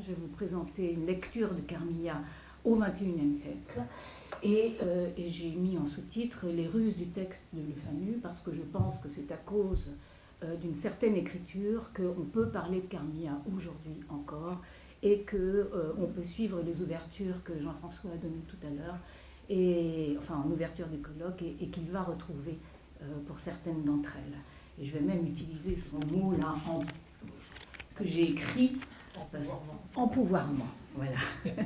Je vais vous présenter une lecture de Carmilla au XXIe siècle. Et, euh, et j'ai mis en sous-titre Les ruses du texte de Le parce que je pense que c'est à cause euh, d'une certaine écriture qu'on peut parler de Carmilla aujourd'hui encore et qu'on euh, peut suivre les ouvertures que Jean-François a données tout à l'heure, et, enfin en ouverture du colloque, et, qu'il va retrouver pour certaines d'entre elles. Et je vais même utiliser son mot là en, que j'ai écrit en pouvoirment. Voilà.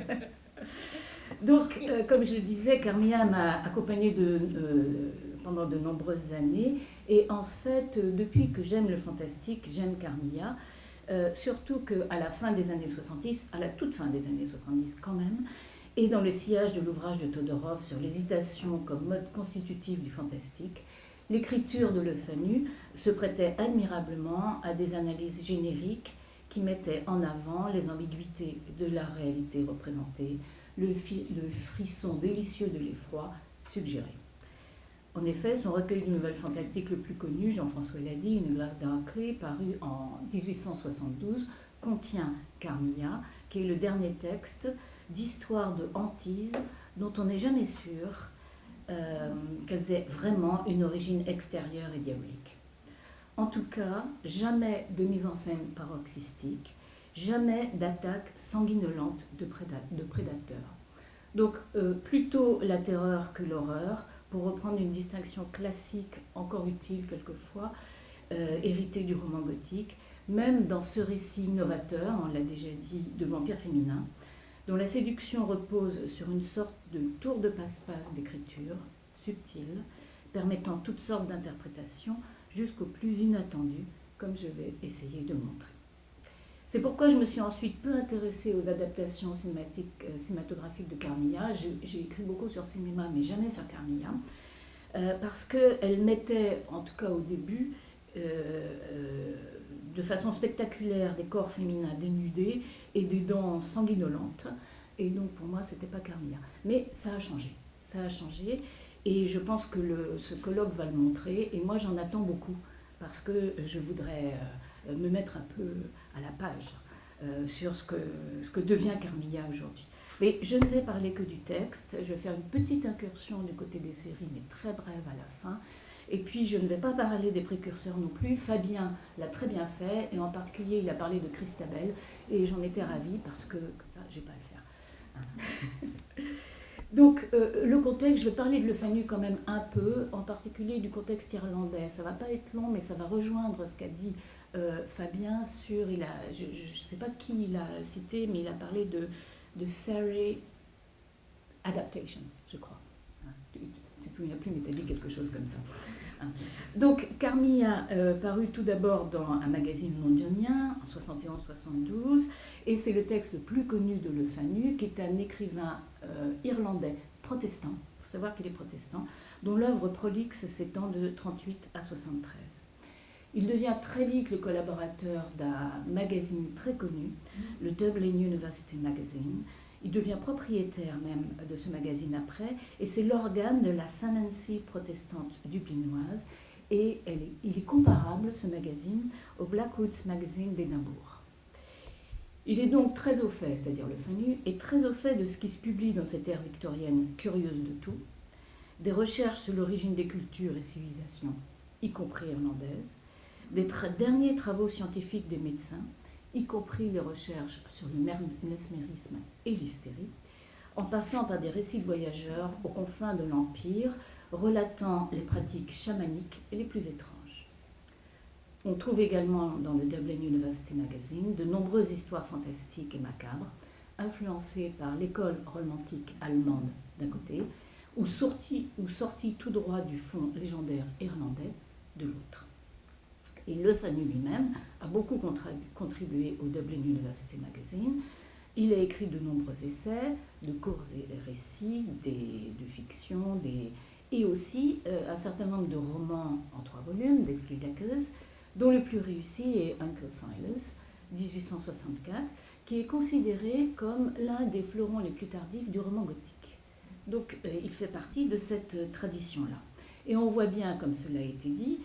Donc, euh, comme je le disais, Carmilla m'a accompagnée de, euh, pendant de nombreuses années. Et en fait, euh, depuis que j'aime le fantastique, j'aime Carmilla. surtout qu'à la fin des années 70, à la toute fin des années 70 quand même, et dans le sillage de l'ouvrage de Todorov sur l'hésitation comme mode constitutif du fantastique, l'écriture de Le Fanu se prêtait admirablement à des analyses génériques qui mettaient en avant les ambiguïtés de la réalité représentée, le, frisson délicieux de l'effroi suggéré. En effet, son recueil de nouvelles fantastiques le plus connu, Jean-François l'a dit, Une glace Darkly, paru en 1872, contient Carmilla, qui est le dernier texte d'histoire de hantise dont on n'est jamais sûr euh, qu'elles aient vraiment une origine extérieure et diabolique. En tout cas, jamais de mise en scène paroxystique, jamais d'attaque sanguinolente de, prédateurs. Donc euh, plutôt la terreur que l'horreur, pour reprendre une distinction classique, encore utile quelquefois, euh, héritée du roman gothique, même dans ce récit novateur, on l'a déjà dit, de vampire féminin, dont la séduction repose sur une sorte de tour de passe-passe d'écriture, subtile, permettant toutes sortes d'interprétations jusqu'au plus inattendu, comme je vais essayer de montrer. C'est pourquoi je me suis ensuite peu intéressée aux adaptations euh, cinématographiques de Carmilla. J'ai écrit beaucoup sur cinéma, mais jamais sur Carmilla, euh, parce qu'elle mettait, en tout cas au début, euh, de façon spectaculaire des corps féminins dénudés et des dents sanguinolentes. Et donc pour moi, c'était pas Carmilla. Mais ça a changé. Ça a changé. Et je pense que ce colloque va le montrer. Et moi, j'en attends beaucoup parce que je voudrais me mettre un peu à la page euh, sur ce que, ce que devient Carmilla aujourd'hui. Mais je ne vais parler que du texte, je vais faire une petite incursion du côté des séries, mais très brève à la fin. Et puis je ne vais pas parler des précurseurs non plus. Fabien l'a très bien fait, et en particulier il a parlé de Christabel, et j'en étais ravie parce que comme ça, j'ai pas à le faire. Donc euh, le contexte, je vais parler de Le Fanu quand même un peu, en particulier du contexte irlandais. Ça va pas être long, mais ça va rejoindre ce qu'a dit euh, Fabien sur, il a, je ne sais pas qui il a cité, mais il a parlé de, de fairy adaptation, je crois. Hein, tu ne te souviens plus, mais tu as dit quelque chose comme ça. Donc, Carmilla euh, paru tout d'abord dans un magazine londonien en 71-72, et c'est le texte le plus connu de Le Fanu, qui est un écrivain euh, irlandais protestant, il faut savoir qu'il est protestant, dont l'œuvre prolixe s'étend de 38 à 73. Il devient très vite le collaborateur d'un magazine très connu, le Dublin University Magazine. Il devient propriétaire même de ce magazine après, et c'est l'organe de la Nancy protestante dublinoise, et il est comparable, ce magazine, au Blackwoods Magazine d'Édimbourg. Il est donc très au fait, c'est-à-dire le FANU, et très au fait de ce qui se publie dans cette ère victorienne curieuse de tout, des recherches sur l'origine des cultures et civilisations, y compris irlandaises, des derniers travaux scientifiques des médecins, y compris les recherches sur le mesmérisme et l'hystérie, en passant par des récits de voyageurs aux confins de l'Empire, relatant les pratiques chamaniques les plus étranges. On trouve également dans le Dublin University Magazine de nombreuses histoires fantastiques et macabres, influencées par l'école romantique allemande d'un côté, ou sorties, ou sorties tout droit du fond légendaire irlandais de l'autre. Et Le Fanu lui-même a beaucoup contribué au Dublin University Magazine. Il a écrit de nombreux essais, de courts récits, de fiction, et aussi euh, un certain nombre de romans en trois volumes, des Three dont le plus réussi est Uncle Silas, 1864, qui est considéré comme l'un des fleurons les plus tardifs du roman gothique. Donc euh, il fait partie de cette tradition-là. Et on voit bien, comme cela a été dit,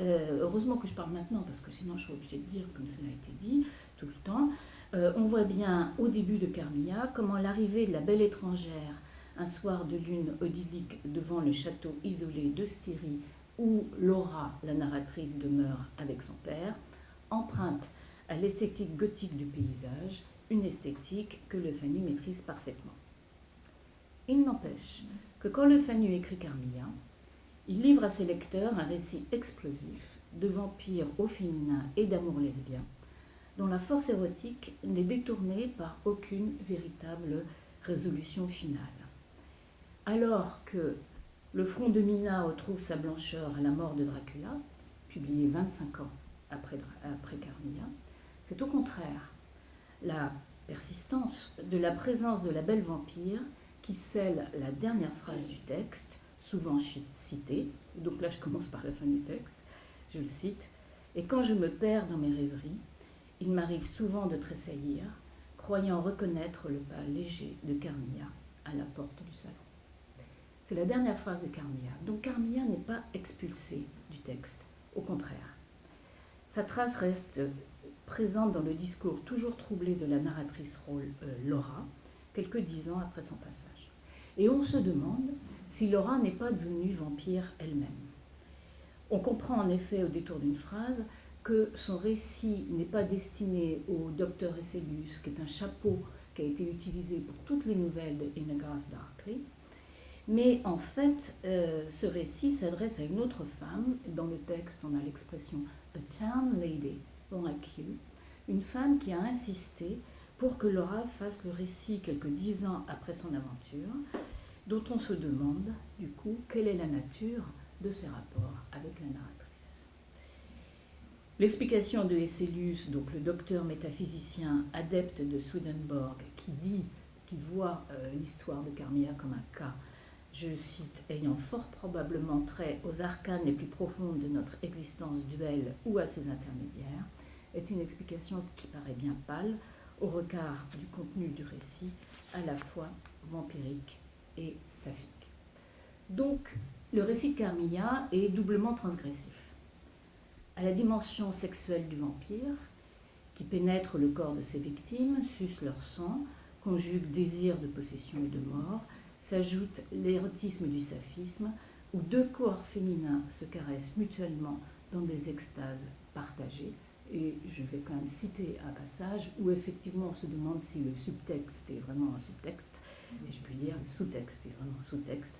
euh, heureusement que je parle maintenant, parce que sinon je suis obligée de dire, comme cela a été dit tout le temps, euh, on voit bien au début de Carmilla comment l'arrivée de la belle étrangère un soir de lune odyllique devant le château isolé de Styrie où Laura, la narratrice, demeure avec son père, emprunte à l'esthétique gothique du paysage, une esthétique que Le Fanu maîtrise parfaitement. Il n'empêche que quand Le Fanu écrit Carmilla, il livre à ses lecteurs un récit explosif de vampires au féminin et d'amour lesbien, dont la force érotique n'est détournée par aucune véritable résolution finale. Alors que Le front de Mina retrouve sa blancheur à la mort de Dracula, publié 25 ans après, après Carmilla, c'est au contraire la persistance de la présence de la belle vampire qui scelle la dernière phrase du texte, souvent citée, donc là je commence par la fin du texte, je le cite, et quand je me perds dans mes rêveries, il m'arrive souvent de tressaillir, croyant reconnaître le pas léger de Carmilla à la porte du salon. C'est la dernière phrase de Carmilla. Donc Carmilla n'est pas expulsée du texte, au contraire. Sa trace reste présente dans le discours toujours troublé de la narratrice rôle euh, Laura, quelques dix ans après son passage. Et on se demande si Laura n'est pas devenue vampire elle-même. On comprend en effet au détour d'une phrase que son récit n'est pas destiné au docteur Esselius, qui est un chapeau qui a été utilisé pour toutes les nouvelles de In a Grass Darkly, mais en fait, euh, ce récit s'adresse à une autre femme. Dans le texte, on a l'expression A Town Lady, like you, une femme qui a insisté pour que Laura fasse le récit quelques dix ans après son aventure, dont on se demande, du coup, quelle est la nature de ses rapports avec la narratrice. L'explication de Hesselius, donc le docteur métaphysicien adepte de Swedenborg, qui dit, qui voit euh, l'histoire de Carmilla comme un cas, je cite, ayant fort probablement trait aux arcanes les plus profondes de notre existence duelle ou à ses intermédiaires, est une explication qui paraît bien pâle au regard du contenu du récit, à la fois vampirique et saphique. Donc, le récit de Carmilla est doublement transgressif. À la dimension sexuelle du vampire, qui pénètre le corps de ses victimes, suce leur sang, conjugue désir de possession et de mort, s'ajoute l'érotisme du saphisme, où deux corps féminins se caressent mutuellement dans des extases partagées. Et je vais quand même citer un passage où effectivement on se demande si le subtexte est vraiment un subtexte, si je puis dire, le sous-texte est vraiment sous-texte.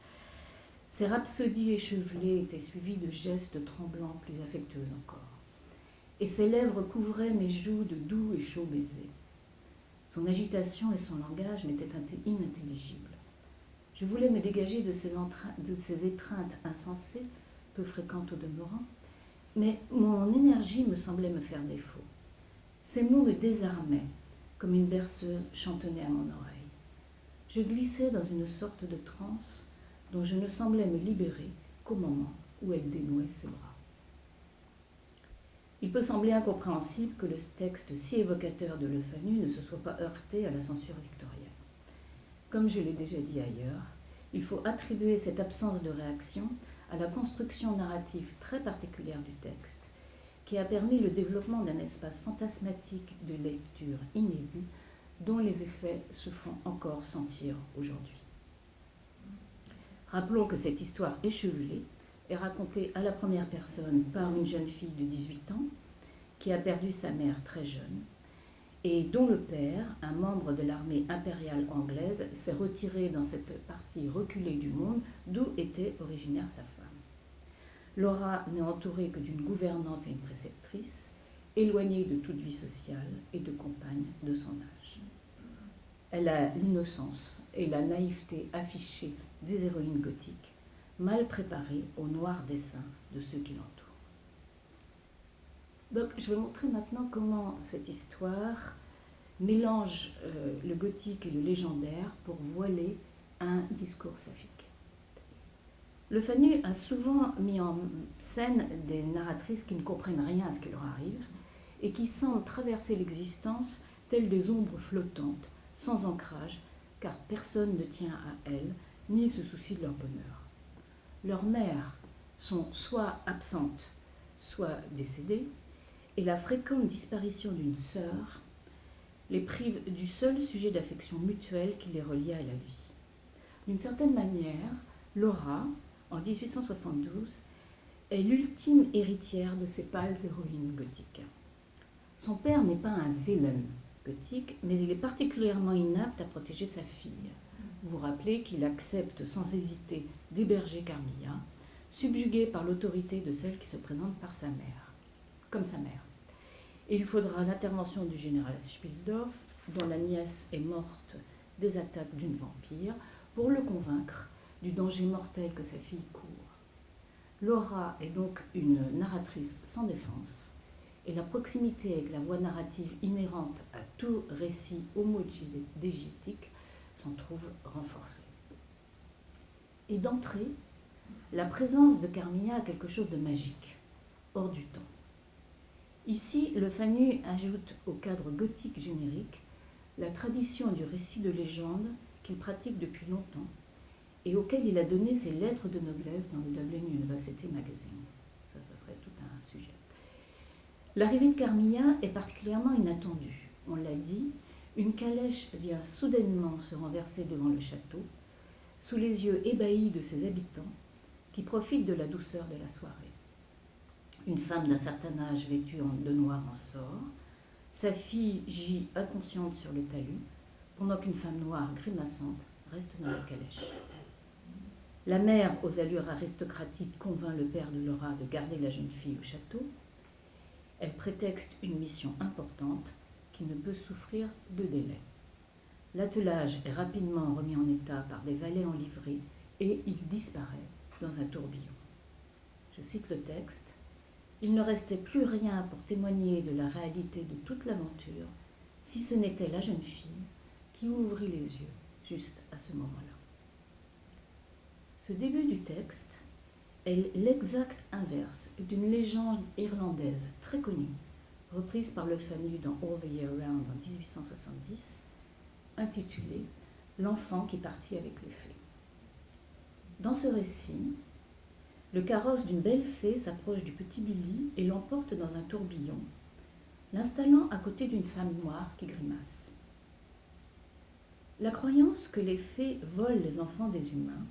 Ces rhapsodies échevelées étaient suivies de gestes tremblants plus affectueux encore. Et ses lèvres couvraient mes joues de doux et chauds baisers. Son agitation et son langage m'étaient inintelligibles. Je voulais me dégager de ces, de ces étreintes insensées, peu fréquentes au demeurant, mais mon énergie me semblait me faire défaut. Ces mots me désarmaient, comme une berceuse chantonnait à mon oreille. Je glissais dans une sorte de transe dont je ne semblais me libérer qu'au moment où elle dénouait ses bras. Il peut sembler incompréhensible que le texte si évocateur de Le Fanu ne se soit pas heurté à la censure victorienne. Comme je l'ai déjà dit ailleurs, il faut attribuer cette absence de réaction à la construction narrative très particulière du texte, qui a permis le développement d'un espace fantasmatique de lecture inédit dont les effets se font encore sentir aujourd'hui. Rappelons que cette histoire échevelée est racontée à la première personne par une jeune fille de 18 ans qui a perdu sa mère très jeune et dont le père, un membre de l'armée impériale anglaise, s'est retiré dans cette partie reculée du monde d'où était originaire sa femme. Laura n'est entourée que d'une gouvernante et une préceptrice, éloignée de toute vie sociale et de compagne de son âge. Elle a l'innocence et la naïveté affichées des héroïnes gothiques, mal préparées au noir dessein de ceux qui l'entourent. Donc, je vais montrer maintenant comment cette histoire mélange euh, le gothique et le légendaire pour voiler un discours saphique. Le Fanu a souvent mis en scène des narratrices qui ne comprennent rien à ce qui leur arrive et qui semblent traverser l'existence telles des ombres flottantes, sans ancrage, car personne ne tient à elles ni se soucie de leur bonheur. Leurs mères sont soit absentes, soit décédées, et la fréquente disparition d'une sœur les prive du seul sujet d'affection mutuelle qui les reliait à la vie. D'une certaine manière, Laura, en 1872, est l'ultime héritière de ces pâles héroïnes gothiques. Son père n'est pas un vilain gothique, mais il est particulièrement inapte à protéger sa fille. Vous vous rappelez qu'il accepte sans hésiter d'héberger Carmilla, subjuguée par l'autorité de celle qui se présente par sa mère, comme sa mère. Et il faudra l'intervention du général Spildorf, dont la nièce est morte des attaques d'une vampire, pour le convaincre du danger mortel que sa fille court. Laura est donc une narratrice sans défense, et la proximité avec la voix narrative inhérente à tout récit homogénétique s'en trouve renforcée. Et d'entrée, la présence de Carmilla a quelque chose de magique, hors du temps. Ici, le Fanu ajoute au cadre gothique générique la tradition du récit de légende qu'il pratique depuis longtemps et auquel il a donné ses lettres de noblesse dans le Dublin University Magazine. Ça, ça serait tout un sujet. L'arrivée de Carmilla est particulièrement inattendue. On l'a dit, une calèche vient soudainement se renverser devant le château, sous les yeux ébahis de ses habitants, qui profitent de la douceur de la soirée. Une femme d'un certain âge vêtue de noir en sort, sa fille gît inconsciente sur le talus, pendant qu'une femme noire grimaçante reste dans la calèche. La mère, aux allures aristocratiques, convainc le père de Laura de garder la jeune fille au château. Elle prétexte une mission importante qui ne peut souffrir de délai. L'attelage est rapidement remis en état par des valets en livrée et il disparaît dans un tourbillon. Je cite le texte. Il ne restait plus rien pour témoigner de la réalité de toute l'aventure, si ce n'était la jeune fille qui ouvrit les yeux juste à ce moment-là. Ce début du texte est l'exact inverse d'une légende irlandaise très connue, reprise par le Fanu dans All the Year Round en 1870, intitulée L'enfant qui partit avec les fées. Dans ce récit, le carrosse d'une belle fée s'approche du petit Billy et l'emporte dans un tourbillon, l'installant à côté d'une femme noire qui grimace. La croyance que les fées volent les enfants des humains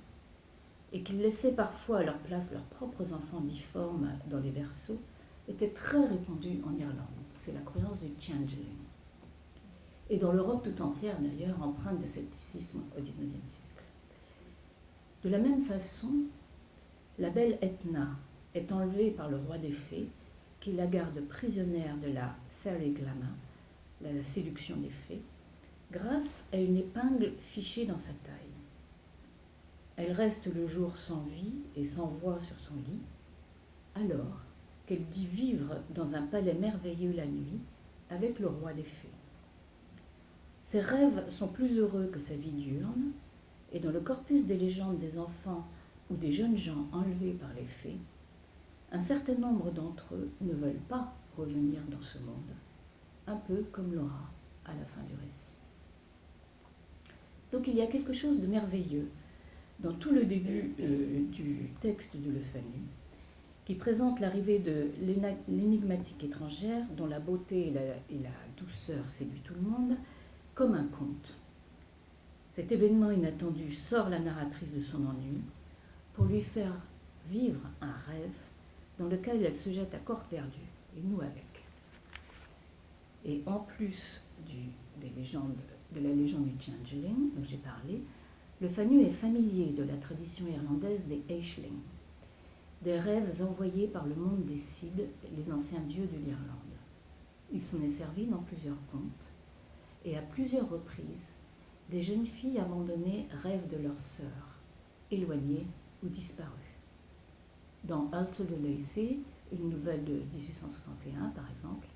et qu'ils laissaient parfois à leur place leurs propres enfants difformes dans les berceaux, était très répandue en Irlande. C'est la croyance du changeling. Et dans l'Europe tout entière, d'ailleurs, empreinte de scepticisme au XIXe siècle. De la même façon, la belle Etna est enlevée par le roi des fées, qui la garde prisonnière de la fairy glamour, la séduction des fées, grâce à une épingle fichée dans sa taille. Elle reste le jour sans vie et sans voix sur son lit, alors qu'elle dit vivre dans un palais merveilleux la nuit avec le roi des fées. Ses rêves sont plus heureux que sa vie diurne, et dans le corpus des légendes des enfants ou des jeunes gens enlevés par les fées, un certain nombre d'entre eux ne veulent pas revenir dans ce monde, un peu comme Laura à la fin du récit. Donc il y a quelque chose de merveilleux dans tout le début euh, du texte de Le Fanu, qui présente l'arrivée de l'énigmatique étrangère dont la beauté et la, douceur séduit tout le monde, comme un conte. Cet événement inattendu sort la narratrice de son ennui pour lui faire vivre un rêve dans lequel elle se jette à corps perdu, et nous avec. Et en plus de la légende du Changeling dont j'ai parlé, le Fanu est familier de la tradition irlandaise des Aisling, des rêves envoyés par le monde des Cid, les anciens dieux de l'Irlande. Il s'en est servi dans plusieurs contes, et à plusieurs reprises, des jeunes filles abandonnées rêvent de leurs sœurs, éloignées ou disparues. Dans Alter de Lacey, une nouvelle de 1861 par exemple,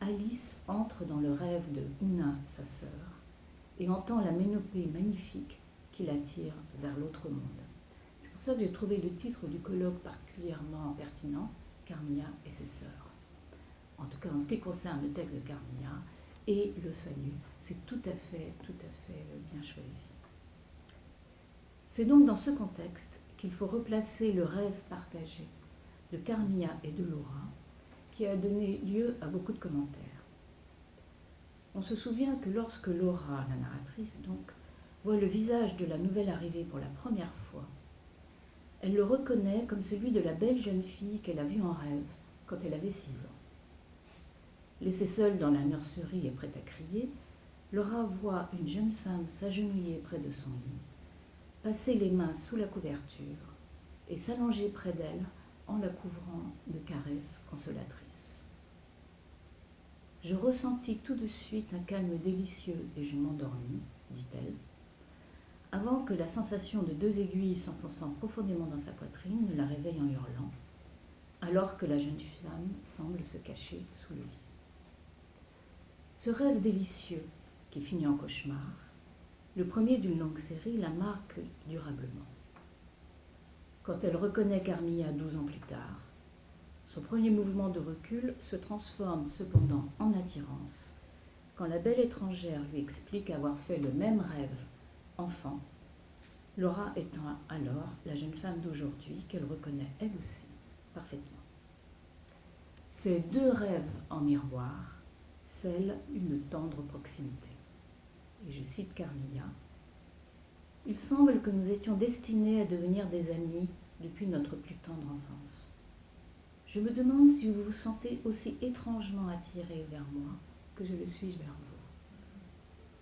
Alice entre dans le rêve de Una, sa sœur, et entend la ménopée magnifique qui l'attire vers l'autre monde. C'est pour ça que j'ai trouvé le titre du colloque particulièrement pertinent, Carmilla et ses sœurs. En tout cas, en ce qui concerne le texte de Carmilla et le Fanu, c'est tout à fait, tout à fait euh, bien choisi. C'est donc dans ce contexte qu'il faut replacer le rêve partagé de Carmilla et de Laura, qui a donné lieu à beaucoup de commentaires. On se souvient que lorsque Laura, la narratrice donc, voit le visage de la nouvelle arrivée pour la première fois, elle le reconnaît comme celui de la belle jeune fille qu'elle a vue en rêve quand elle avait six ans. Laissée seule dans la nurserie et prête à crier, Laura voit une jeune femme s'agenouiller près de son lit, passer les mains sous la couverture et s'allonger près d'elle en la couvrant de caresses consolatrices. Je ressentis tout de suite un calme délicieux et je m'endormis, dit-elle, avant que la sensation de deux aiguilles s'enfonçant profondément dans sa poitrine ne la réveille en hurlant, alors que la jeune femme semble se cacher sous le lit. Ce rêve délicieux, qui finit en cauchemar, le premier d'une longue série, la marque durablement. Quand elle reconnaît Carmilla douze ans plus tard, son premier mouvement de recul se transforme cependant en attirance quand la belle étrangère lui explique avoir fait le même rêve enfant, Laura étant alors la jeune femme d'aujourd'hui qu'elle reconnaît elle aussi parfaitement. Ces deux rêves en miroir scellent une tendre proximité. Et je cite Carmilla. Il semble que nous étions destinés à devenir des amis depuis notre plus tendre enfance. Je me demande si vous vous sentez aussi étrangement attiré vers moi que je le suis vers vous.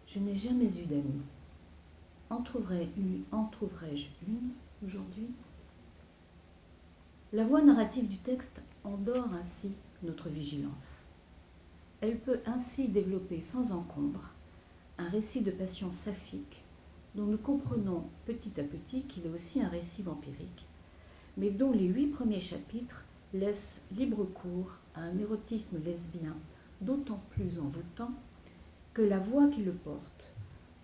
Je n'ai jamais eu d'amis. En trouverais-je une aujourd'hui? La voix narrative du texte endort ainsi notre vigilance. Elle peut ainsi développer sans encombre un récit de passion saphique dont nous comprenons petit à petit qu'il est aussi un récit vampirique, mais dont les huit premiers chapitres laissent libre cours à un érotisme lesbien d'autant plus envoûtant que la voix qui le porte,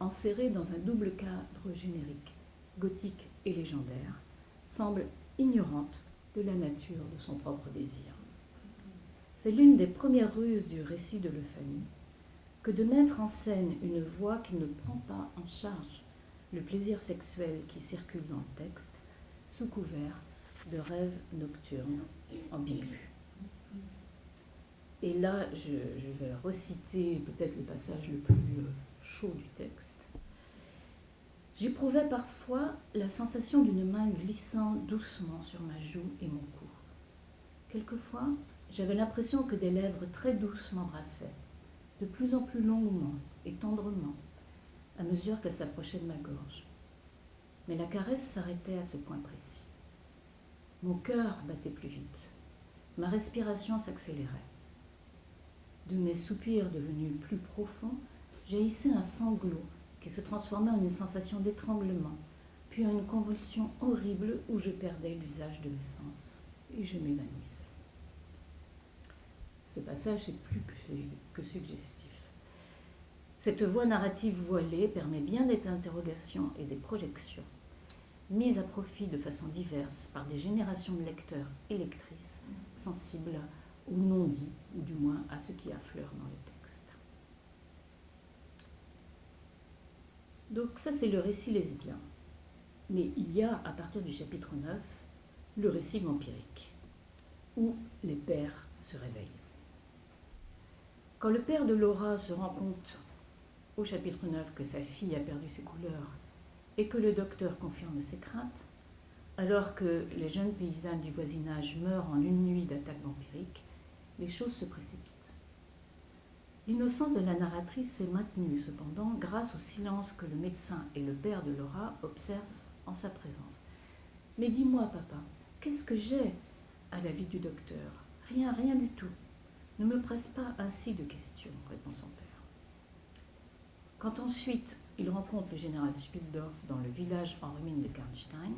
enserrée dans un double cadre générique, gothique et légendaire, semble ignorante de la nature de son propre désir. C'est l'une des premières ruses du récit de l'Euphanie que de mettre en scène une voix qui ne prend pas en charge le plaisir sexuel qui circule dans le texte sous couvert de rêves nocturnes ambigus. Et là, je, vais reciter peut-être le passage le plus euh, chaud du texte. J'éprouvais parfois la sensation d'une main glissant doucement sur ma joue et mon cou. Quelquefois, j'avais l'impression que des lèvres très douces m'embrassaient, de plus en plus longuement et tendrement, à mesure qu'elle s'approchait de ma gorge. Mais la caresse s'arrêtait à ce point précis. Mon cœur battait plus vite. Ma respiration s'accélérait. De mes soupirs devenus plus profonds, jaillissait un sanglot qui se transformait en une sensation d'étranglement, puis en une convulsion horrible où je perdais l'usage de mes sens et je m'évanouissais. Ce passage est plus que suggestif. Cette voie narrative voilée permet bien des interrogations et des projections, mises à profit de façon diverse par des générations de lecteurs et lectrices sensibles au non-dit, ou du moins à ce qui affleure dans le texte. Donc ça c'est le récit lesbien. Mais il y a, à partir du chapitre 9, le récit vampirique, où les pères se réveillent. Quand le père de Laura se rend compte au chapitre 9 que sa fille a perdu ses couleurs et que le docteur confirme ses craintes, alors que les jeunes paysannes du voisinage meurent en une nuit d'attaque vampirique, les choses se précipitent. L'innocence de la narratrice s'est maintenue cependant grâce au silence que le médecin et le père de Laura observent en sa présence. Mais dis-moi, papa, qu'est-ce que j'ai à la vie du docteur? Rien, rien du tout. Ne me presse pas ainsi de questions, répond son père. Quand ensuite il rencontre le général Spildorf dans le village en ruine de Karnstein,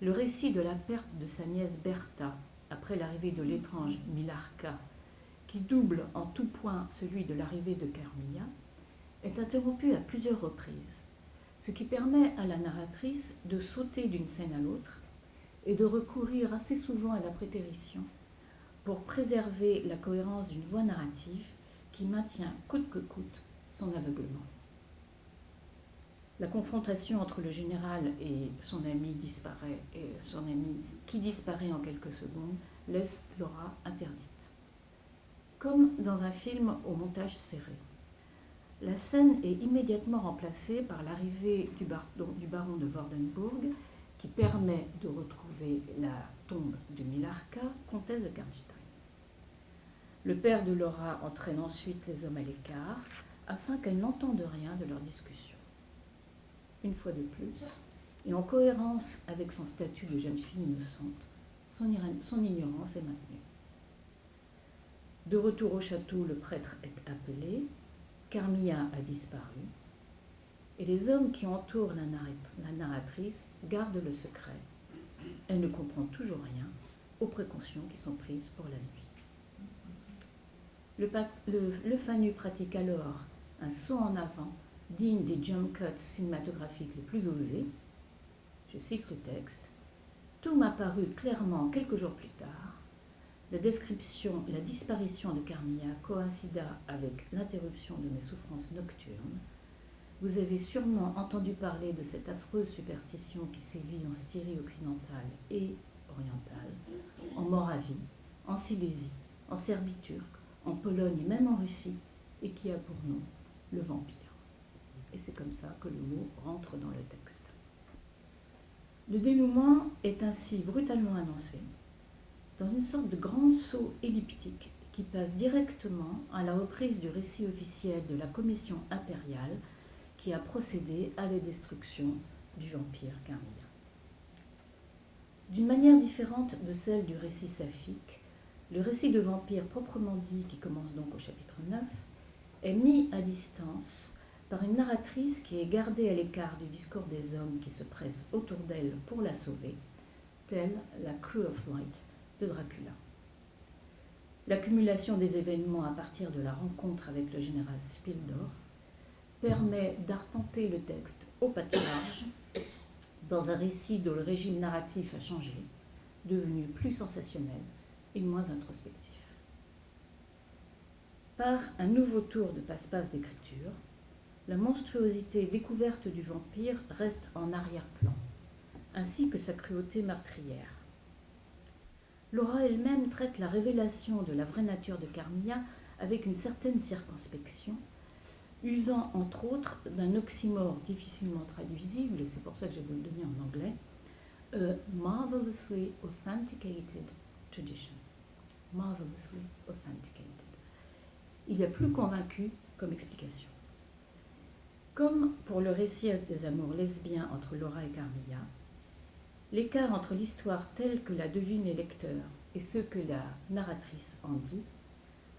le récit de la perte de sa nièce Bertha après l'arrivée de l'étrange Milarka, qui double en tout point celui de l'arrivée de Carmilla, est interrompu à plusieurs reprises, ce qui permet à la narratrice de sauter d'une scène à l'autre et de recourir assez souvent à la prétérition pour préserver la cohérence d'une voix narrative qui maintient coûte que coûte son aveuglement. La confrontation entre le général et son ami disparaît, et son ami qui disparaît en quelques secondes laisse Laura interdite. Comme dans un film au montage serré, la scène est immédiatement remplacée par l'arrivée du, baron de Vordenburg, qui permet de retrouver la tombe de Milarka, comtesse de Karnstein. Le père de Laura entraîne ensuite les hommes à l'écart, afin qu'elles n'entendent rien de leur discussion. Une fois de plus, et en cohérence avec son statut de jeune fille innocente, son ignorance est maintenue. De retour au château, le prêtre est appelé, Carmilla a disparu, et les hommes qui entourent la narratrice gardent le secret. Elle ne comprend toujours rien aux précautions qui sont prises pour la nuit. Le, Fanu pratique alors un saut en avant digne des jump cuts cinématographiques les plus osés. Je cite le texte. Tout m'a paru clairement quelques jours plus tard la description, la disparition de Carmilla coïncida avec l'interruption de mes souffrances nocturnes. Vous avez sûrement entendu parler de cette affreuse superstition qui sévit en Styrie occidentale et orientale, en Moravie, en Silésie, en Serbie turque, en Pologne et même en Russie, et qui a pour nom le vampire. Et c'est comme ça que le mot rentre dans le texte. Le dénouement est ainsi brutalement annoncé dans une sorte de grand saut elliptique qui passe directement à la reprise du récit officiel de la commission impériale qui a procédé à la destruction du vampire Carmilla. D'une manière différente de celle du récit saphique, le récit de vampire proprement dit, qui commence donc au chapitre 9, est mis à distance par une narratrice qui est gardée à l'écart du discours des hommes qui se pressent autour d'elle pour la sauver, telle la Crew of Light de Dracula. L'accumulation des événements à partir de la rencontre avec le général Spildorf permet d'arpenter le texte au pâturage dans un récit dont le régime narratif a changé, devenu plus sensationnel et moins introspectif. Par un nouveau tour de passe-passe d'écriture, la monstruosité découverte du vampire reste en arrière-plan, ainsi que sa cruauté meurtrière. Laura elle-même traite la révélation de la vraie nature de Carmilla avec une certaine circonspection, usant entre autres d'un oxymore difficilement traduisible, et c'est pour ça que je vais vous le donner en anglais, a marvelously authenticated tradition. Marvelously authenticated. Il y a plus convaincu comme explication. Comme pour le récit des amours lesbiens entre Laura et Carmilla, L'écart entre l'histoire telle que la devine les lecteurs et ce que la narratrice en dit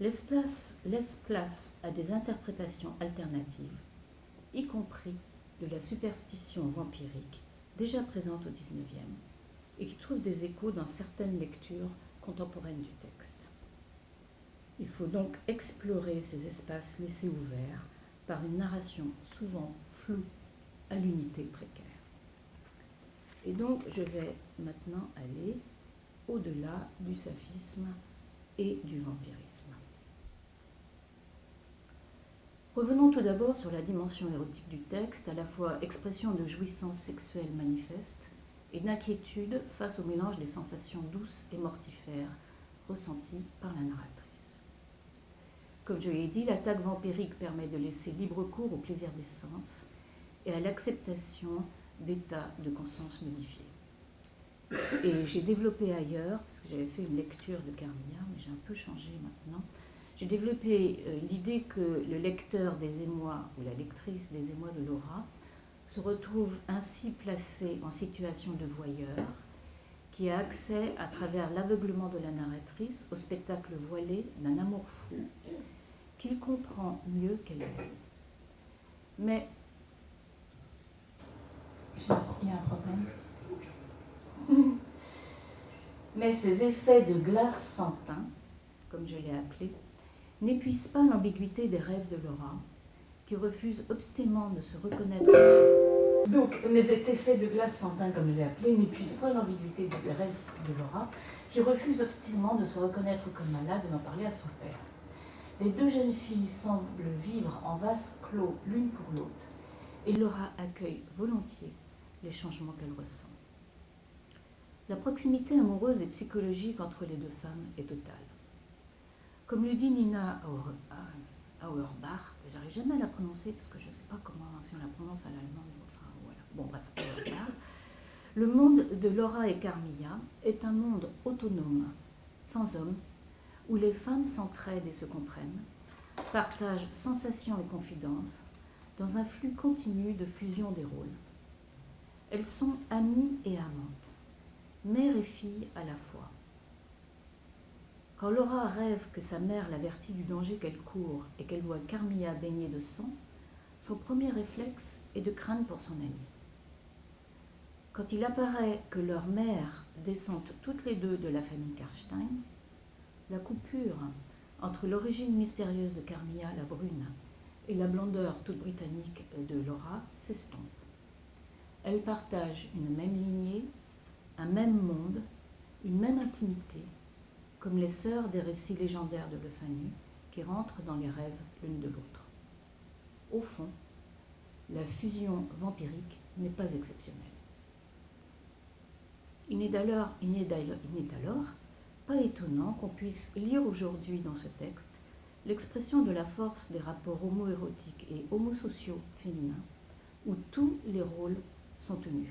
laisse place, laisse place à des interprétations alternatives, y compris de la superstition vampirique déjà présente au XIXe et qui trouve des échos dans certaines lectures contemporaines du texte. Il faut donc explorer ces espaces laissés ouverts par une narration souvent floue à l'unité précaire. Et donc, je vais maintenant aller au-delà du saphisme et du vampirisme. Revenons tout d'abord sur la dimension érotique du texte, à la fois expression de jouissance sexuelle manifeste et d'inquiétude face au mélange des sensations douces et mortifères ressenties par la narratrice. Comme je l'ai dit, l'attaque vampirique permet de laisser libre cours au plaisir des sens et à l'acceptation d'état de conscience modifié. Et j'ai développé ailleurs, parce que j'avais fait une lecture de Carmilla, mais j'ai un peu changé maintenant, j'ai développé euh, l'idée que le lecteur des émois ou la lectrice des émois de Laura se retrouve ainsi placé en situation de voyeur, qui a accès à travers l'aveuglement de la narratrice au spectacle voilé d'un amour fou, qu'il comprend mieux qu'elle. Mais il y a un problème. Mais ces effets de glace sans comme je l'ai appelé, n'épuisent pas l'ambiguïté des rêves de Laura, qui refuse obstinément de se reconnaître. Donc, les effets de glace sans teint, comme je l'ai appelé, n'épuisent pas l'ambiguïté des rêves de Laura, qui refuse obstinément de se reconnaître comme malade et d'en parler à son père. Les deux jeunes filles semblent vivre en vase clos l'une pour l'autre, et Laura accueille volontiers les changements qu'elle ressent. La proximité amoureuse et psychologique entre les deux femmes est totale. Comme le dit Nina Auerbach, j'arrive jamais à la prononcer parce que je ne sais pas si on la prononce à l'allemand, enfin voilà. Bon bref, Le monde de Laura et Carmilla est un monde autonome, sans homme, où les femmes s'entraident et se comprennent, partagent sensations et confidences, dans un flux continu de fusion des rôles. Elles sont amies et amantes, mère et fille à la fois. Quand Laura rêve que sa mère l'avertit du danger qu'elle court et qu'elle voit Carmilla baignée de sang, son premier réflexe est de craindre pour son amie. Quand il apparaît que leurs mères descendent toutes les deux de la famille Karstein, la coupure entre l'origine mystérieuse de Carmilla la brune et la blondeur toute britannique de Laura s'estompe. Elles partagent une même lignée, un même monde, une même intimité, comme les sœurs des récits légendaires de Le qui rentrent dans les rêves l'une de l'autre. Au fond, la fusion vampirique n'est pas exceptionnelle. Il n'est alors pas étonnant qu'on puisse lire aujourd'hui dans ce texte l'expression de la force des rapports homo-érotiques et homosociaux féminins, où tous les rôles sont tenus.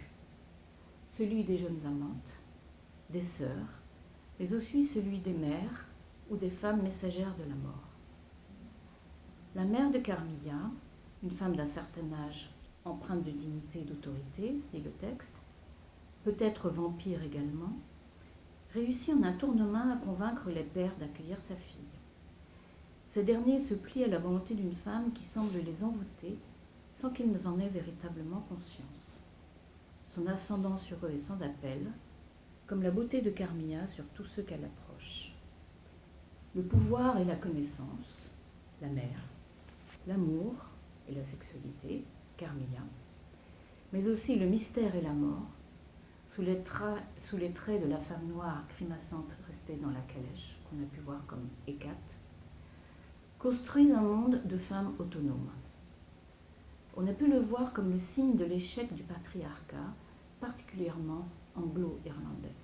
Celui des jeunes amantes, des sœurs, mais aussi celui des mères ou des femmes messagères de la mort. La mère de Carmilla, une femme d'un certain âge, empreinte de dignité et d'autorité, dit le texte, peut-être vampire également, réussit en un tournement à convaincre les pères d'accueillir sa fille. Ces derniers se plient à la volonté d'une femme qui semble les envoûter sans qu'ils en aient véritablement conscience. Son ascendant sur eux est sans appel, comme la beauté de Carmilla sur tous ceux qu'elle approche. Le pouvoir et la connaissance, la mère, l'amour et la sexualité, Carmilla, mais aussi le mystère et la mort, sous les, traits de la femme noire grimaçante restée dans la calèche, qu'on a pu voir comme Hécate, construisent un monde de femmes autonomes. On a pu le voir comme le signe de l'échec du patriarcat, particulièrement anglo-irlandais.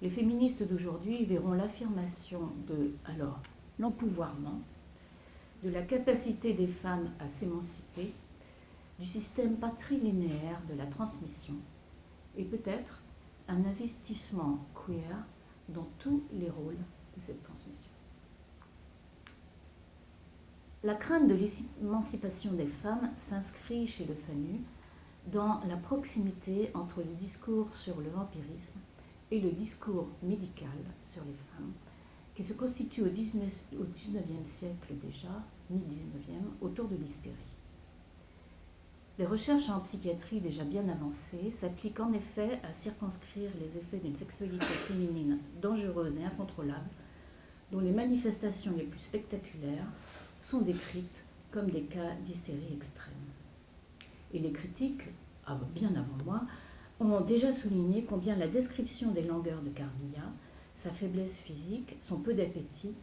Les féministes d'aujourd'hui verront l'affirmation de, alors, l'empouvoirment, de la capacité des femmes à s'émanciper, du système patrilinéaire de la transmission, et peut-être un investissement queer dans tous les rôles de cette transmission. La crainte de l'émancipation des femmes s'inscrit chez le FANU dans la proximité entre le discours sur le vampirisme et le discours médical sur les femmes, qui se constitue au XIXe siècle déjà, mi-XIXe, autour de l'hystérie. Les recherches en psychiatrie déjà bien avancées s'appliquent en effet à circonscrire les effets d'une sexualité féminine dangereuse et incontrôlable, dont les manifestations les plus spectaculaires sont décrites comme des cas d'hystérie extrême. Et les critiques, bien avant moi, ont déjà souligné combien la description des langueurs de Carmilla, sa faiblesse physique, son peu d'appétit,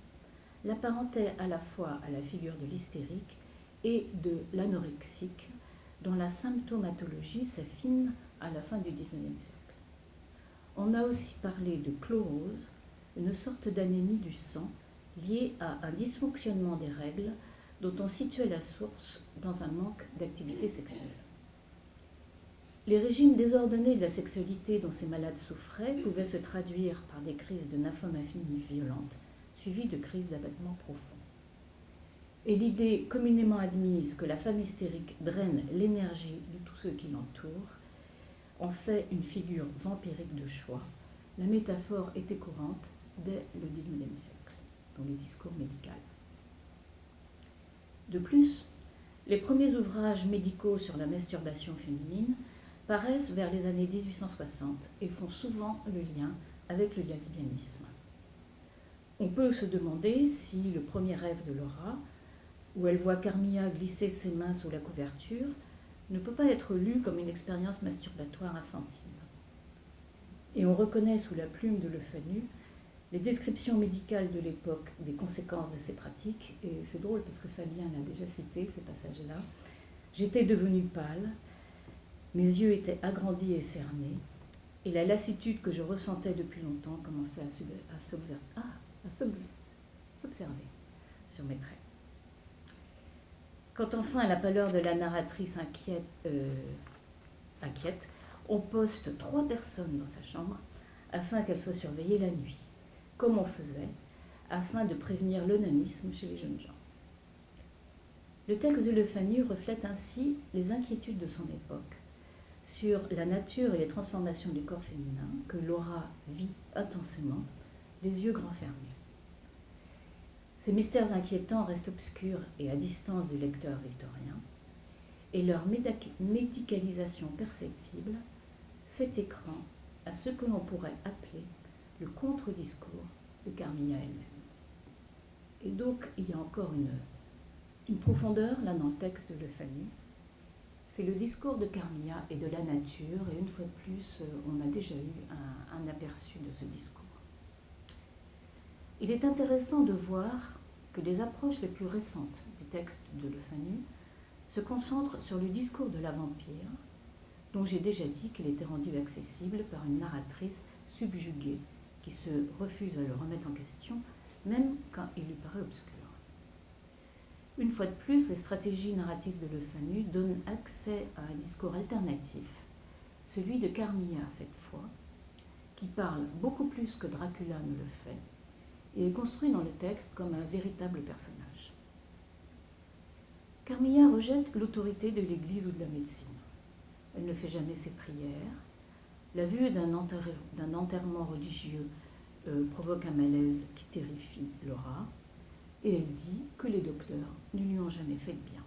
l'apparentait à la fois à la figure de l'hystérique et de l'anorexique, dont la symptomatologie s'affine à la fin du XIXe siècle. On a aussi parlé de chlorose, une sorte d'anémie du sang lié à un dysfonctionnement des règles dont on situait la source dans un manque d'activité sexuelle. Les régimes désordonnés de la sexualité dont ces malades souffraient pouvaient se traduire par des crises de nymphomanie violentes, suivies de crises d'abattement profond. Et l'idée communément admise que la femme hystérique draine l'énergie de tous ceux qui l'entourent en fait une figure vampirique de choix. La métaphore était courante dès le XIXe siècle les discours médicaux. De plus, les premiers ouvrages médicaux sur la masturbation féminine paraissent vers les années 1860 et font souvent le lien avec le lesbianisme. On peut se demander si le premier rêve de Laura, où elle voit Carmilla glisser ses mains sous la couverture, ne peut pas être lu comme une expérience masturbatoire infantile. Et on reconnaît sous la plume de Le Fanu les descriptions médicales de l'époque des conséquences de ces pratiques, et c'est drôle parce que Fabien l'a déjà cité, ce passage-là. J'étais devenue pâle, mes yeux étaient agrandis et cernés, et la lassitude que je ressentais depuis longtemps commençait à, ah, s'observer sur mes traits. Quand enfin, la pâleur de la narratrice inquiète, euh, inquiète, on poste trois personnes dans sa chambre afin qu'elles soient surveillées la nuit, comme on faisait, afin de prévenir l'onanisme chez les jeunes gens. Le texte de Le Fanu reflète ainsi les inquiétudes de son époque sur la nature et les transformations du corps féminin que Laura vit intensément, les yeux grands fermés. Ces mystères inquiétants restent obscurs et à distance du lecteur victorien, et leur médicalisation perceptible fait écran à ce que l'on pourrait appeler le contre-discours de Carmilla elle-même. Et donc, il y a encore une une profondeur, là, dans le texte de Fanu. C'est le discours de Carmilla et de la nature, et une fois de plus, on a déjà eu un, aperçu de ce discours. Il est intéressant de voir que les approches les plus récentes du texte de Le Fanu se concentrent sur le discours de la vampire, dont j'ai déjà dit qu'il était rendu accessible par une narratrice subjuguée qui se refuse à le remettre en question, même quand il lui paraît obscur. Une fois de plus, les stratégies narratives de Le Fanu donnent accès à un discours alternatif, celui de Carmilla cette fois, qui parle beaucoup plus que Dracula ne le fait, et est construit dans le texte comme un véritable personnage. Carmilla rejette l'autorité de l'Église ou de la médecine. Elle ne fait jamais ses prières. La vue d'un enterrement religieux euh, provoque un malaise qui terrifie Laura et elle dit que les docteurs ne lui ont jamais fait de bien.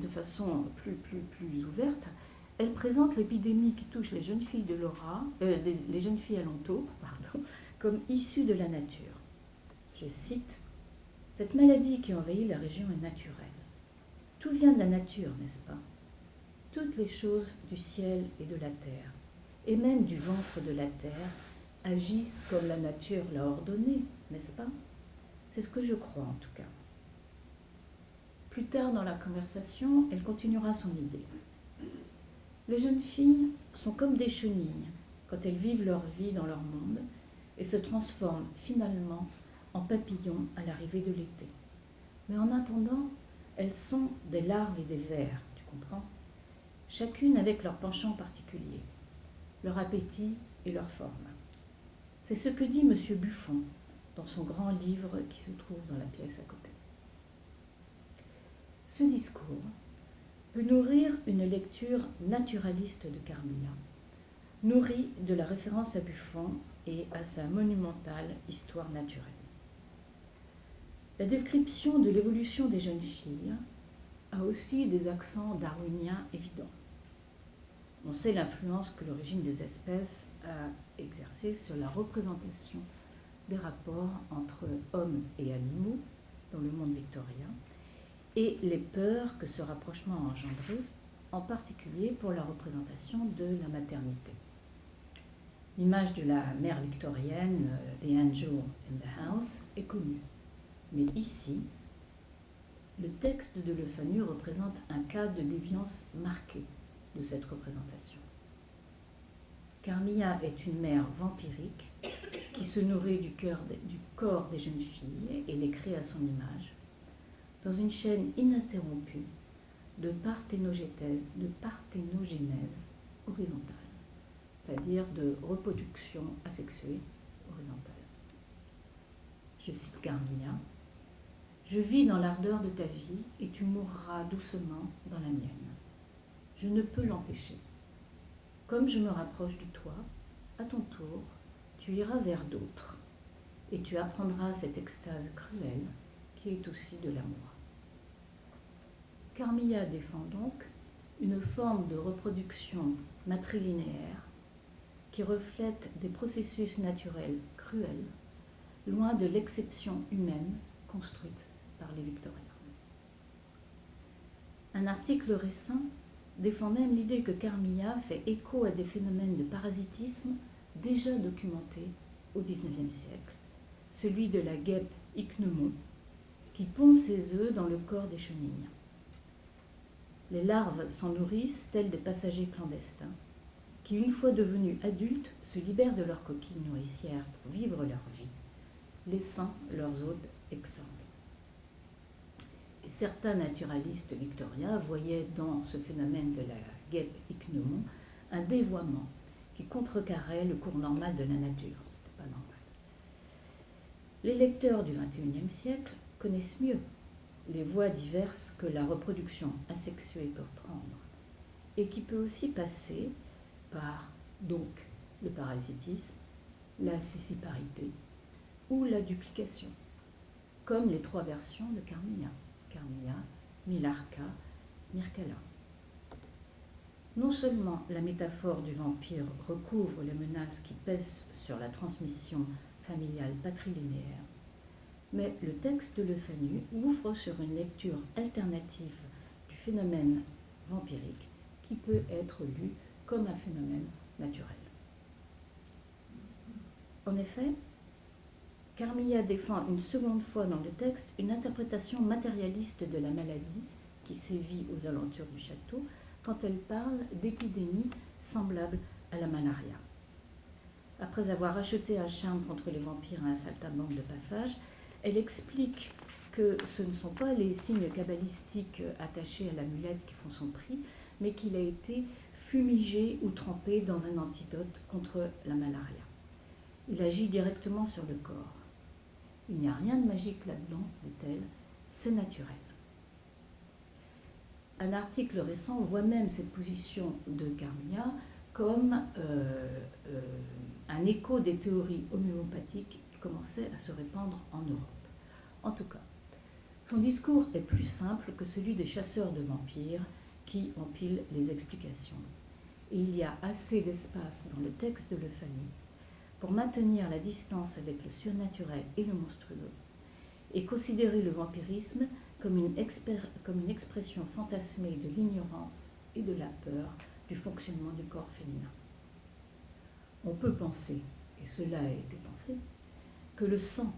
De façon plus, plus, plus ouverte, elle présente l'épidémie qui touche les jeunes filles de Laura, euh, les, jeunes filles alentour, pardon, comme issue de la nature. Je cite Cette maladie qui envahit la région est naturelle. Tout vient de la nature, n'est-ce pas? Toutes les choses du ciel et de la terre, et même du ventre de la terre, agissent comme la nature l'a ordonné, n'est-ce pas? C'est ce que je crois en tout cas. Plus tard dans la conversation, elle continuera son idée. Les jeunes filles sont comme des chenilles quand elles vivent leur vie dans leur monde et se transforment finalement en papillons à l'arrivée de l'été. Mais en attendant, elles sont des larves et des vers, tu comprends? Chacune avec leur penchant particulier, leur appétit et leur forme. C'est ce que dit M. Buffon dans son grand livre qui se trouve dans la pièce à côté. Ce discours peut nourrir une lecture naturaliste de Carmilla, nourrie de la référence à Buffon et à sa monumentale histoire naturelle. La description de l'évolution des jeunes filles a aussi des accents darwiniens évidents. On sait l'influence que l'origine des espèces a exercée sur la représentation des rapports entre hommes et animaux dans le monde victorien et les peurs que ce rapprochement a engendré, en particulier pour la représentation de la maternité. L'image de la mère victorienne, euh, The Angel in the House, est connue. Mais ici, le texte de Le Fanu représente un cas de déviance marqué de cette représentation. Carmilla est une mère vampirique qui se nourrit du, du corps des jeunes filles et les crée à son image, dans une chaîne ininterrompue de parthénogénèse, de parthénogénèse horizontale, c'est-à-dire de reproduction asexuée horizontale. Je cite Carmilla Je vis dans l'ardeur de ta vie et tu mourras doucement dans la mienne. Je ne peux l'empêcher. Comme je me rapproche de toi, à ton tour, tu iras vers d'autres et tu apprendras cette extase cruelle qui est aussi de l'amour. Carmilla défend donc une forme de reproduction matrilinéaire qui reflète des processus naturels cruels, loin de l'exception humaine construite par les Victoriens. Un article récent défend même l'idée que Carmilla fait écho à des phénomènes de parasitisme déjà documentés au XIXe siècle, celui de la guêpe ichneumon, qui pond ses œufs dans le corps des chenilles. Les larves s'en nourrissent tels des passagers clandestins, qui, une fois devenus adultes, se libèrent de leur coquille nourricière pour vivre leur vie, laissant leurs hôtes exsangues. Certains naturalistes victoriens voyaient dans ce phénomène de la guêpe ichneumon un dévoiement qui contrecarrait le cours normal de la nature. Pas normal. Les lecteurs du XXIe siècle connaissent mieux les voies diverses que la reproduction asexuée peut prendre et qui peut aussi passer par donc le parasitisme, la céciparité ou la duplication, comme les trois versions de Carmilla, Carmilla, Milarca, Mircala. Non seulement la métaphore du vampire recouvre les menaces qui pèsent sur la transmission familiale patrilinéaire, mais le texte de Le Fanu ouvre sur une lecture alternative du phénomène vampirique qui peut être lu comme un phénomène naturel. En effet, Carmilla défend une seconde fois dans le texte une interprétation matérialiste de la maladie qui sévit aux alentours du château quand elle parle d'épidémies semblables à la malaria. Après avoir acheté un charme contre les vampires à un saltimbanque de passage, elle explique que ce ne sont pas les signes cabalistiques attachés à l'amulette qui font son prix, mais qu'il a été fumigé ou trempé dans un antidote contre la malaria. Il agit directement sur le corps. Il n'y a rien de magique là-dedans, dit-elle, c'est naturel. Un article récent voit même cette position de Carmilla comme euh, euh, un écho des théories homéopathiques qui commençaient à se répandre en Europe. En tout cas, son discours est plus simple que celui des chasseurs de vampires qui empilent les explications. Et il y a assez d'espace dans le texte de Le pour maintenir la distance avec le surnaturel et le monstrueux, et considérer le vampirisme comme une, expression fantasmée de l'ignorance et de la peur du fonctionnement du corps féminin. On peut penser, et cela a été pensé, que le sang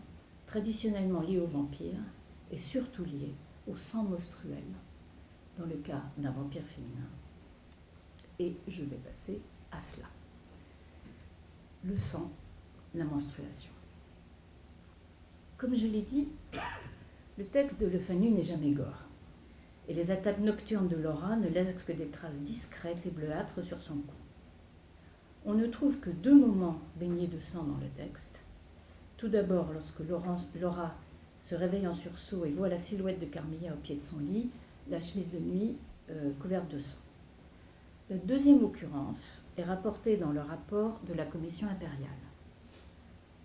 traditionnellement lié au vampire est surtout lié au sang monstruel, dans le cas d'un vampire féminin. Et je vais passer à cela le sang, la menstruation. Comme je l'ai dit, le texte de Le Fanu n'est jamais gore, et les attaques nocturnes de Laura ne laissent que des traces discrètes et bleuâtres sur son cou. On ne trouve que deux moments baignés de sang dans le texte. Tout d'abord, lorsque Laura se réveille en sursaut et voit la silhouette de Carmilla au pied de son lit, la chemise de nuit euh, couverte de sang. La deuxième occurrence est rapportée dans le rapport de la commission impériale.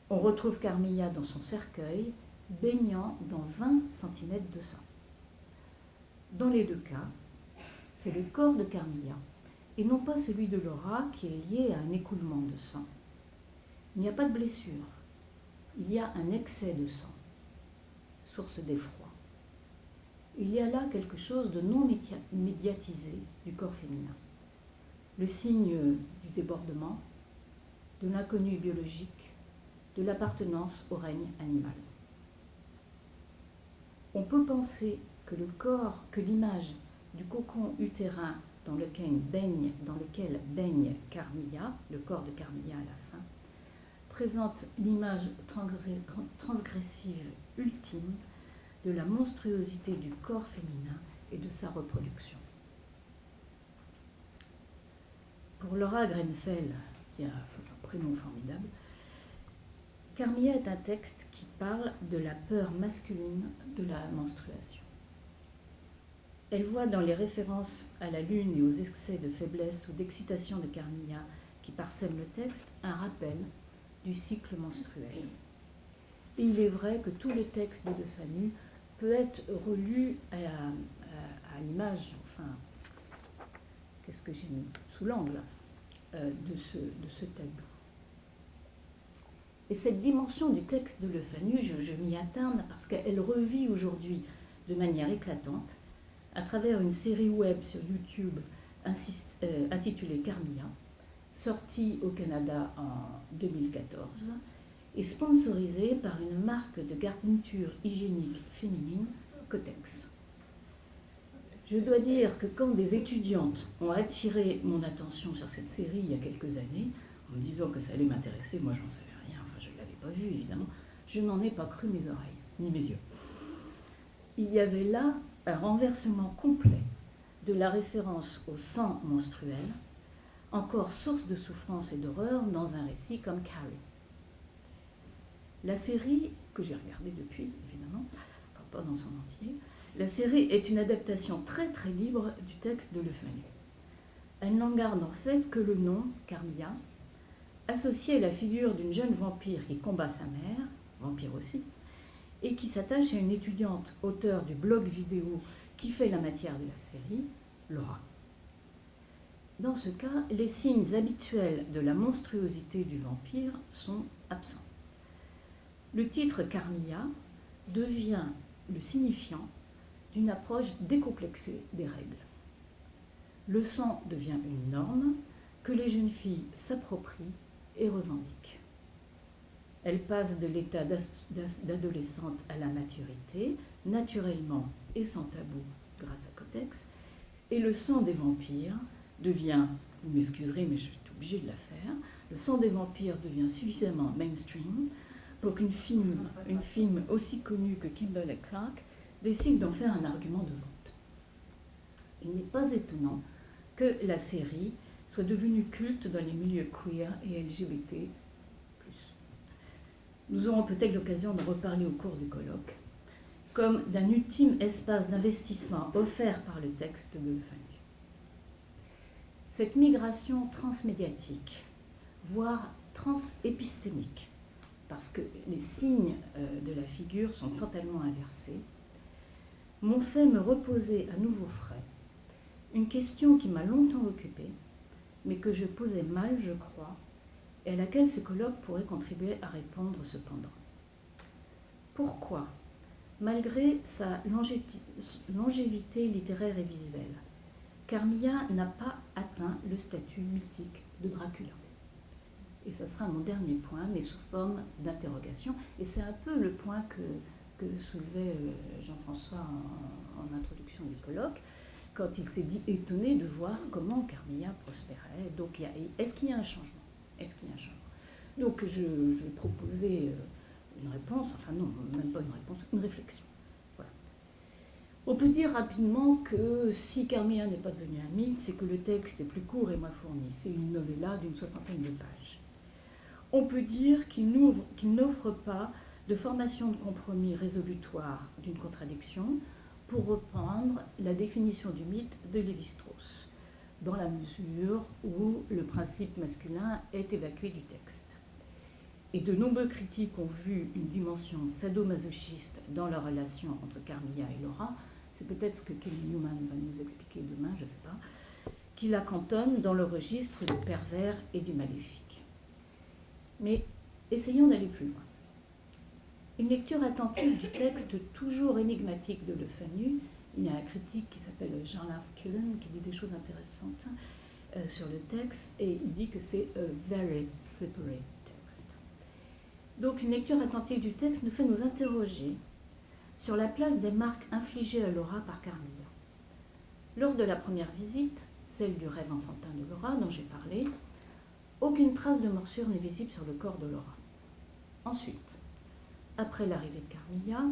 On retrouve Carmilla dans son cercueil, baignant dans 20 cm de sang. Dans les deux cas, c'est le corps de Carmilla et non pas celui de Laura qui est lié à un écoulement de sang. Il n'y a pas de blessure, il y a un excès de sang, source d'effroi. Il y a là quelque chose de non médiatisé du corps féminin le signe du débordement, de l'inconnu biologique, de l'appartenance au règne animal. On peut penser que le corps, que l'image du cocon utérin dans lequel baigne, dans lequel baigne Carmilla, le corps de Carmilla à la fin, présente l'image transgressive ultime de la monstruosité du corps féminin et de sa reproduction. Pour Laura Grenfell, qui a un prénom formidable, Carmilla est un texte qui parle de la peur masculine de la menstruation. Elle voit dans les références à la lune et aux excès de faiblesse ou d'excitation de Carmilla qui parsèment le texte un rappel du cycle menstruel. Et il est vrai que tout le texte de De peut être relu à, à l'image, enfin, qu'est-ce que j'ai mis sous l'angle euh, de, ce, tableau. Et cette dimension du texte de Le Fanu, je, m'y atteins parce qu'elle revit aujourd'hui de manière éclatante à travers une série web sur YouTube euh, intitulée Carmilla, sortie au Canada en 2014 et sponsorisée par une marque de garniture hygiénique féminine, Cotex. Je dois dire que quand des étudiantes ont attiré mon attention sur cette série il y a quelques années, en me disant que ça allait m'intéresser, moi j'en savais rien, enfin je ne l'avais pas vu évidemment, je n'en ai pas cru mes oreilles, ni mes yeux. Il y avait là un renversement complet de la référence au sang menstruel, encore source de souffrance et d'horreur dans un récit comme Carrie. La série, que j'ai regardée depuis évidemment, enfin pas dans son entier, la série est une adaptation très très libre du texte de Le Fanu. Elle n'en garde en fait que le nom, Carmilla, associé à la figure d'une jeune vampire qui combat sa mère, vampire aussi, et qui s'attache à une étudiante auteure du blog vidéo qui fait la matière de la série, Laura. Dans ce cas, les signes habituels de la monstruosité du vampire sont absents. Le titre Carmilla devient le signifiant d'une approche décomplexée des règles. Le sang devient une norme que les jeunes filles s'approprient et revendiquent. Elle passe de l'état d'adolescente à la maturité, naturellement et sans tabou grâce à Cotex, et le sang des vampires devient, vous m'excuserez mais je suis obligée de la faire, le sang des vampires devient suffisamment mainstream pour qu'une film, une film aussi connue que Kimberly Clark décide d'en faire un argument de vente. Il n'est pas étonnant que la série soit devenue culte dans les milieux queer et LGBT. Nous aurons peut-être l'occasion d'en reparler au cours du colloque, comme d'un ultime espace d'investissement offert par le texte de Fanny. Cette migration transmédiatique, voire transépistémique, parce que les signes euh, de la figure sont totalement inversés, m'ont fait me reposer à nouveau frais une question qui m'a longtemps occupée, mais que je posais mal, je crois, et à laquelle ce colloque pourrait contribuer à répondre cependant. Pourquoi, malgré sa longévité littéraire et visuelle, Carmilla n'a pas atteint le statut mythique de Dracula? Et ce sera mon dernier point, mais sous forme d'interrogation. Et c'est un peu le point que, que soulevait euh, Jean-François en, introduction du colloque, quand il s'est dit étonné de voir comment Carmilla prospérait. Donc, est-ce qu'il y a un changement? Est-ce qu'il y a un changement? Donc, je, je proposais euh, une réponse, enfin non, même pas une réponse, une réflexion. Voilà. On peut dire rapidement que si Carmilla n'est pas devenu un mythe, c'est que le texte est plus court et moins fourni. C'est une novella d'une soixantaine de pages. On peut dire qu'il n'offre pas de formation de compromis résolutoire d'une contradiction, pour reprendre la définition du mythe de Lévi-Strauss, dans la mesure où le principe masculin est évacué du texte. Et de nombreux critiques ont vu une dimension sadomasochiste dans la relation entre Carmilla et Laura. C'est peut-être ce que Kelly Newman va nous expliquer demain, je ne sais pas, qui la cantonne dans le registre du pervers et du maléfique. Mais essayons d'aller plus loin. Une lecture attentive du texte toujours énigmatique de Le Fanu. Il y a un critique qui s'appelle Jean-Larve Killen qui dit des choses intéressantes euh, sur le texte et il dit que c'est a very slippery text. Donc une lecture attentive du texte nous fait nous interroger sur la place des marques infligées à Laura par Carmilla. Lors de la première visite, celle du rêve enfantin de Laura dont j'ai parlé, aucune trace de morsure n'est visible sur le corps de Laura. Ensuite, après l'arrivée de Carmilla,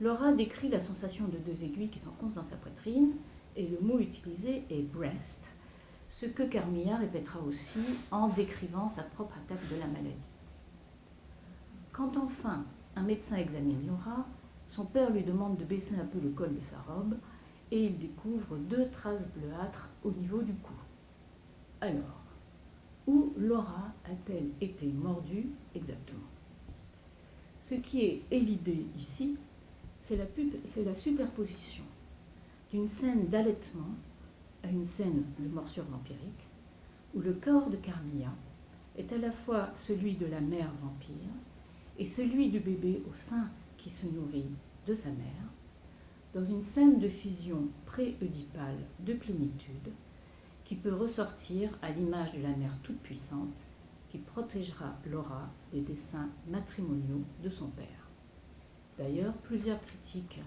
Laura décrit la sensation de deux aiguilles qui s'enfoncent dans sa poitrine, et le mot utilisé est breast, ce que Carmilla répétera aussi en décrivant sa propre attaque de la maladie. Quand enfin un médecin examine Laura, son père lui demande de baisser un peu le col de sa robe et il découvre deux traces bleuâtres au niveau du cou. Alors, où Laura a-t-elle été mordue exactement? Ce qui est, l'idée ici, c'est la, superposition d'une scène d'allaitement à une scène de morsure vampirique, où le corps de Carmilla est à la fois celui de la mère vampire et celui du bébé au sein qui se nourrit de sa mère, dans une scène de fusion pré-œdipale de plénitude qui peut ressortir à l'image de la mère toute-puissante qui protégera Laura des dessins matrimoniaux de son père. D'ailleurs, plusieurs critiques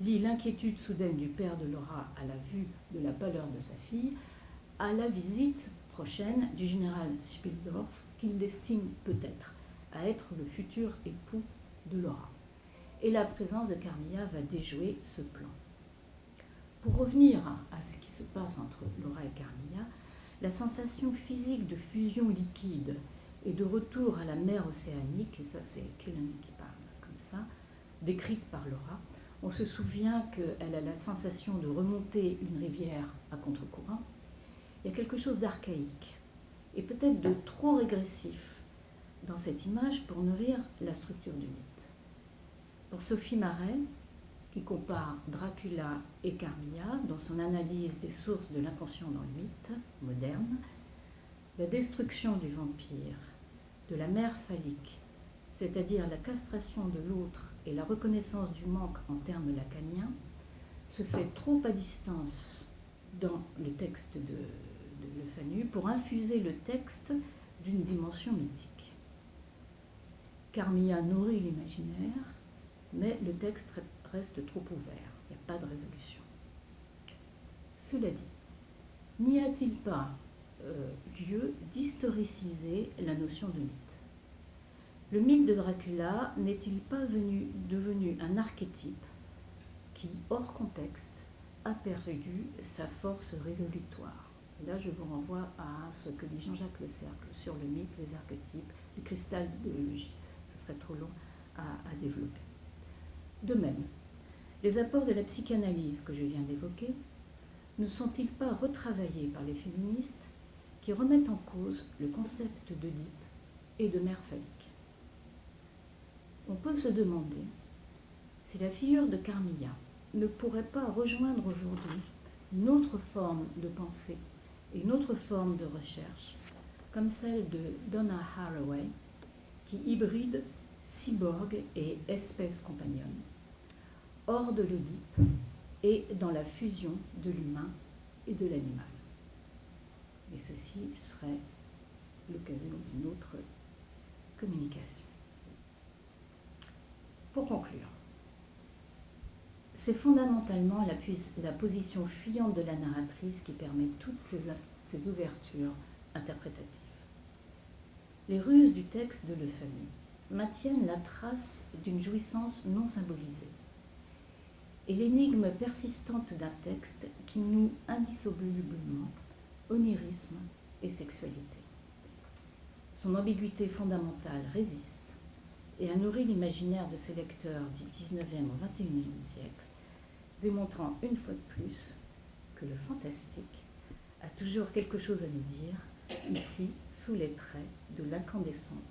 lient l'inquiétude soudaine du père de Laura à la vue de la pâleur de sa fille à la visite prochaine du général Spildorf qu'il destine peut-être à être le futur époux de Laura. Et la présence de Carmilla va déjouer ce plan. Pour revenir à ce qui se passe entre Laura et Carmilla, la sensation physique de fusion liquide et de retour à la mer océanique, et ça c'est Killen qui parle comme ça, décrite par Laura, on se souvient qu'elle a la sensation de remonter une rivière à contre-courant. Il y a quelque chose d'archaïque et peut-être de trop régressif dans cette image pour nourrir la structure du mythe. Pour Sophie Marais, qui compare Dracula et Carmilla dans son analyse des sources de l'inconscient dans le mythe moderne, la destruction du vampire, de la mère phallique, c'est-à-dire la castration de l'autre et la reconnaissance du manque en termes lacaniens, se fait trop à distance dans le texte de, de Le Fanu pour infuser le texte d'une dimension mythique. Carmilla nourrit l'imaginaire, mais le texte reste trop ouvert, il n'y a pas de résolution. Cela dit, n'y a-t-il pas euh, lieu d'historiciser la notion de mythe? Le mythe de Dracula n'est-il pas venu, devenu un archétype qui, hors contexte, a perdu sa force résolutoire? Là, je vous renvoie à ce que dit Jean-Jacques Le Cercle sur le mythe, les archétypes, le cristal d'idéologie. Ce serait trop long à développer. De même, les apports de la psychanalyse que je viens d'évoquer ne sont-ils pas retravaillés par les féministes qui remettent en cause le concept d'Oedipe et de mère phallique On peut se demander si la figure de Carmilla ne pourrait pas rejoindre aujourd'hui une autre forme de pensée et une autre forme de recherche, comme celle de Donna Haraway, qui hybride cyborg et espèce compagnonne hors de l'Oedipe et dans la fusion de l'humain et de l'animal. Et ceci serait l'occasion d'une autre communication. Pour conclure, c'est fondamentalement la, position fuyante de la narratrice qui permet toutes ces, ouvertures interprétatives. Les ruses du texte de Le Fanu maintiennent la trace d'une jouissance non symbolisée et l'énigme persistante d'un texte qui noue indissolublement onirisme et sexualité. Son ambiguïté fondamentale résiste et a nourri l'imaginaire de ses lecteurs du 19e au 21e siècle, démontrant une fois de plus que le fantastique a toujours quelque chose à nous dire, ici sous les traits de l'incandescente Carmilla.